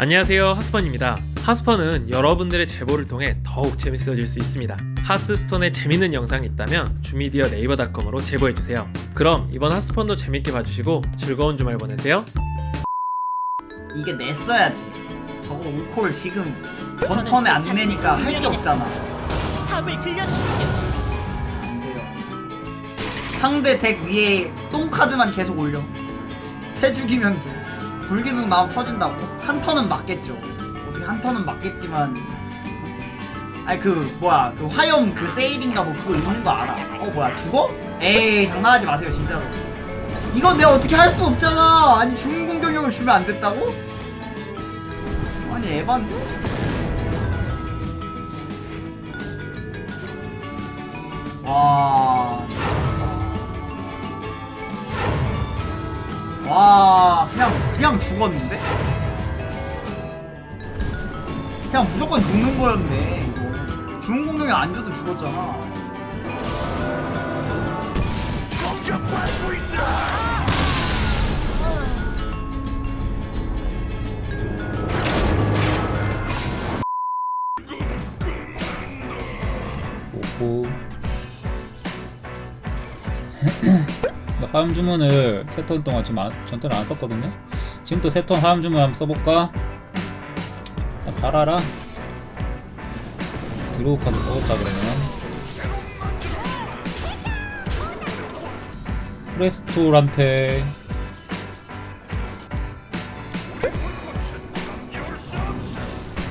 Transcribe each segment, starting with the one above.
안녕하세요 하스펀입니다 하스펀은 여러분들의 제보를 통해 더욱 재밌어질 수 있습니다 하스스톤에 재밌는 영상이 있다면 주미디어 네이버닷컴으로 제보해주세요 그럼 이번 하스펀도 재밌게 봐주시고 즐거운 주말 보내세요 이게 냈어야 돼. 저거 5콜 지금 전턴에 안 내니까 할 게 없잖아. 탑을 들려주십시오. 안 돼요. 상대 덱 위에 똥카드만 계속 올려. 해 죽이면 돼. 불기둥 마음 터진다고. 한 턴은 맞겠죠. 어떻게 한 턴은 맞겠지만. 아니 그 뭐야 그 화염 그 세일인가 뭐 그거 있는 거 알아. 어 뭐야 죽어? 에이 장난하지 마세요 진짜로. 이건 내가 어떻게 할 수 없잖아. 아니 중공 공격력을 주면 안 됐다고? 아니 에반데? 죽었는데? 그냥 무조건 죽는 거였네. 이거. 중공 공격이 안 줘도 죽었잖아. 화염 주문을 세턴 동안 지금 안, 전턴을 안 썼거든요. 지금부터 세턴 화염 주문 한번 써볼까? 일단 팔아라. 드로우 카드 써볼까 그러면? 프레스톨한테.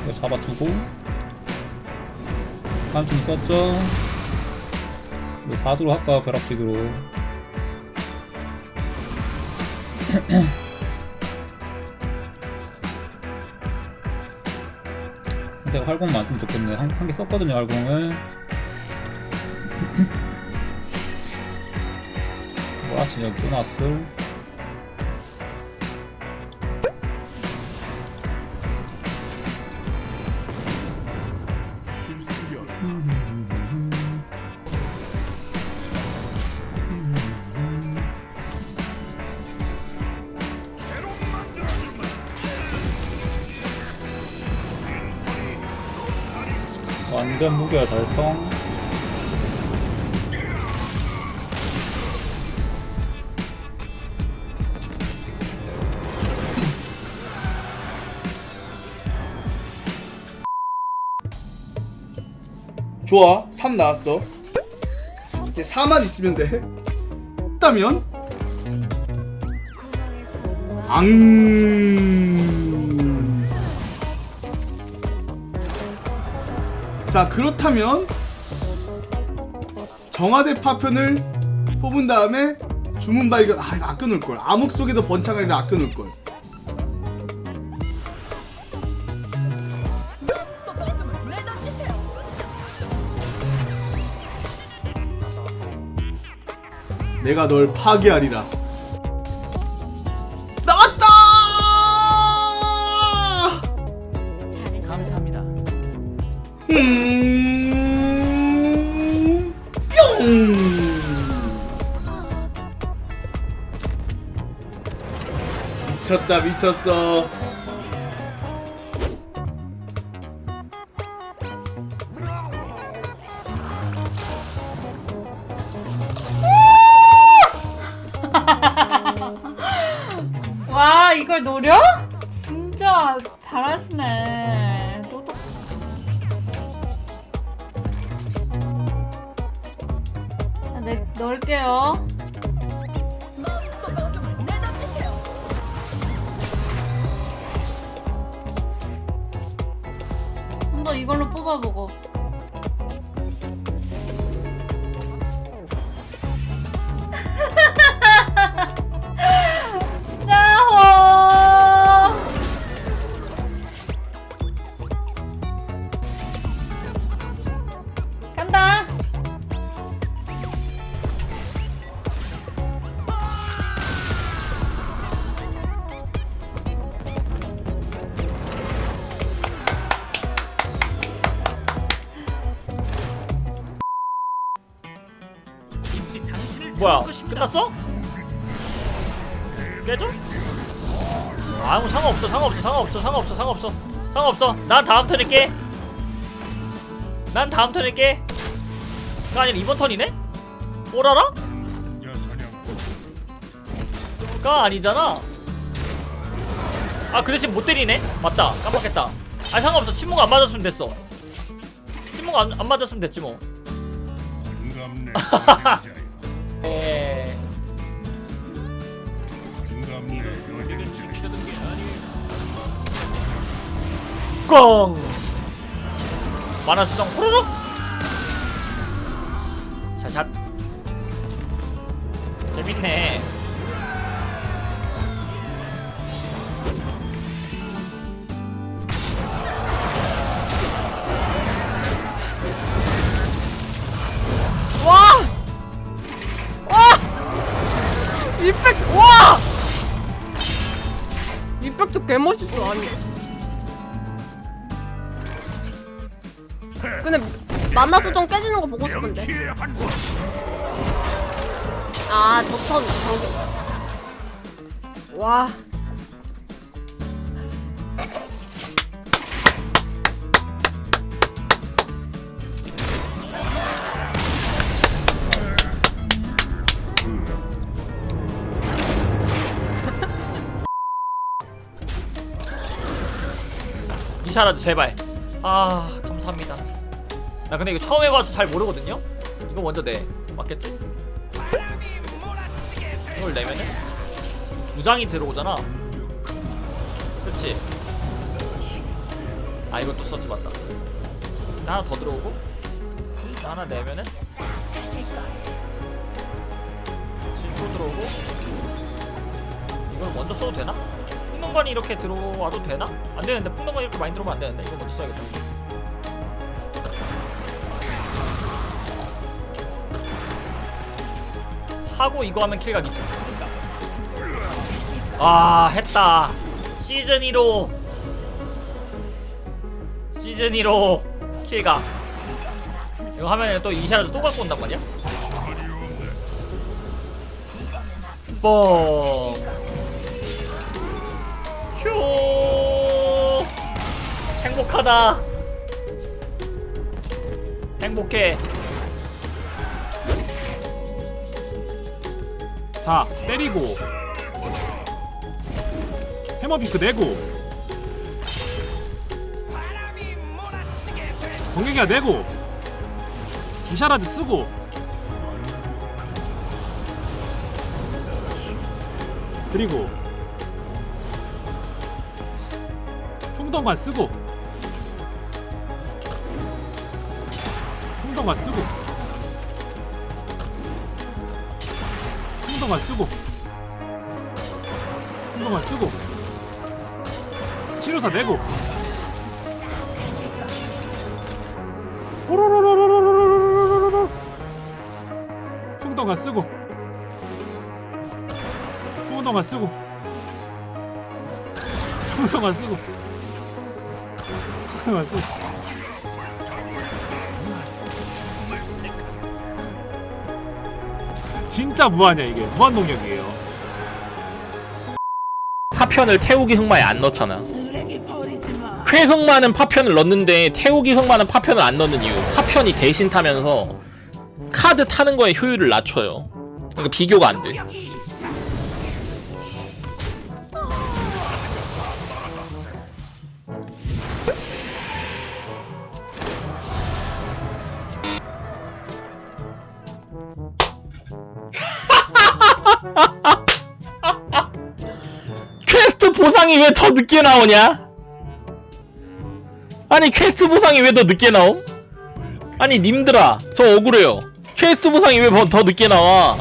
이거 잡아주고. 다음 좀 썼죠? 뭐 4도로 할까 벼락치기로 내가 활공 많으면 좋겠네 한개 썼거든요 활공을. 뭐야 진짜 또 나왔어 완전 무결 달성. 좋아 3 나왔어. 이제 4만 있으면 돼. 없다면? 앙 자 그렇다면 정화대 파편을 뽑은 다음에 주문 발견 아 이거 아껴 놓을걸 암흑 속에도 아껴 놓을걸 왜 던지세요? 내가 널 파괴하리라. 미쳤다 미쳤어. 와 이걸 노려? 진짜 잘하시네. 던지세요? 한번 이걸로 뽑아보고. 뭐야. 끝났어? 깨져? 아무 상관없어 상관없어 상관없어 상관없어 상관없어 상관없어 난 다음 턴에 깨. 난 다음 턴에 깨. 가 아니라 이번 턴이네? 오라라? 가 아니잖아. 아 그 대신 못 때리네? 맞다 깜빡했다. 아 상관없어 침묵 안 맞았으면 됐어. 침묵 안, 안 맞았으면 됐지 뭐. 에... 꽝! 만화 수정 호로록! 샷샷 재밌네 개멋있어 아니. 근데 만나 수정 깨지는 거 보고 싶은데. 아 저턴 정도 와 이샤라도 제발 아 감사합니다 나 근데 이거 처음 해봐서 잘 모르거든요? 이거 먼저 내 맞겠지? 이걸 내면은 두 장이 들어오잖아 그치? 아 이것도 썼지 맞다 하나 더 들어오고 하나 내면은 질도 들어오고 이걸 먼저 써도 되나? 풍덩관이 이렇게 들어와도 되나? 안 되는데 풍덩관이 이렇게 많이 들어오면 안 되는데 이거 먼저 써야겠다. 하고 이거 하면 킬각이지 아 했다. 시즌 2로. 시즌 2로 킬각. 이거 하면 또 이샤라도 또 갖고 온단 말이야? 뻥 휴 행복하다. 행복해. 자 때리고. 해머비크 내고. 번개기가 내고. 이샤라즈 쓰고. 그리고 풍덩관 쓰고. 풍덩관 쓰고. 풍덩관 쓰고. 풍덩관 쓰고. 치료사 내고. 쓰고 풍덩관 쓰고 풍덩관 쓰고. 풍덩관 쓰고 진짜 무한이야 이게 무한 동력이에요 파편을 태우기 흑마에 안 넣잖아. 쾌흑마는 파편을 넣는데 태우기 흑마는 파편을 안 넣는 이유. 파편이 대신 타면서 카드 타는 거에 효율을 낮춰요. 그러니까 비교가 안 돼. 왜 더 늦게 나오냐? 아니 퀘스트 보상이 왜 더 늦게 나옴? 아니 님들아 저 억울해요 퀘스트 보상이 왜 더 늦게 나와